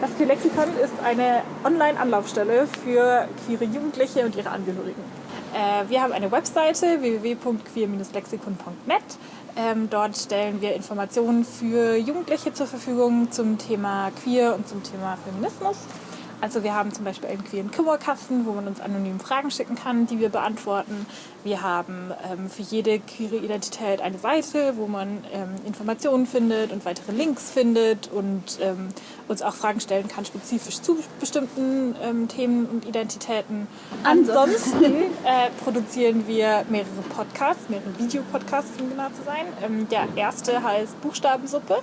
Queer Lexikon ist eine Online-Anlaufstelle für queere Jugendliche und ihre Angehörigen. Äh, wir haben eine Webseite www.queer-lexikon.net. Ähm, dort stellen wir Informationen für Jugendliche zur Verfügung zum Thema Queer und zum Thema Feminismus. Also wir haben zum Beispiel einen queeren Kummerkasten, wo man uns anonym Fragen schicken kann, die wir beantworten. Wir haben ähm, für jede queere Identität eine Seite, wo man ähm, Informationen findet und weitere Links findet und ähm, uns auch Fragen stellen kann, spezifisch zu bestimmten ähm, Themen und Identitäten. Ansonsten äh, produzieren wir mehrere Podcasts, mehrere Videopodcasts, um genau zu sein. Ähm, der erste heißt Buchstabensuppe.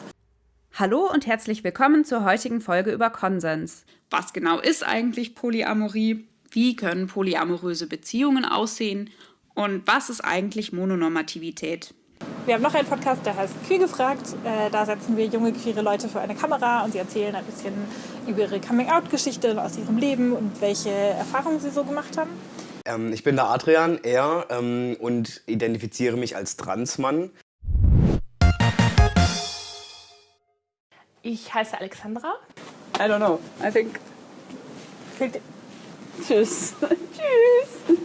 Hallo und herzlich willkommen zur heutigen Folge über Konsens. Was genau ist eigentlich Polyamorie? Wie können polyamoröse Beziehungen aussehen? Und was ist eigentlich Mononormativität? Wir haben noch einen Podcast, der heißt Queer gefragt. Äh, da setzen wir junge queere Leute vor eine Kamera und sie erzählen ein bisschen über ihre Coming-out-Geschichte aus ihrem Leben und welche Erfahrungen sie so gemacht haben. Ähm, ich bin der Adrian, er, ähm, und identifiziere mich als Transmann. Ich heiße Alexandra. I don't know. I think. Tschüss. Tschüss.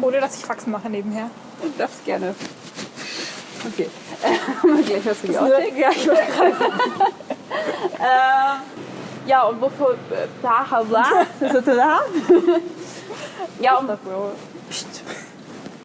Ohne dass ich Faxen mache nebenher. Du darfst gerne. Okay. Gleich was für die Outtake. Ja, ich wollte gerade sagen. Ähm, ja, und wofür. Bla, bla. Ist das da? Ja, und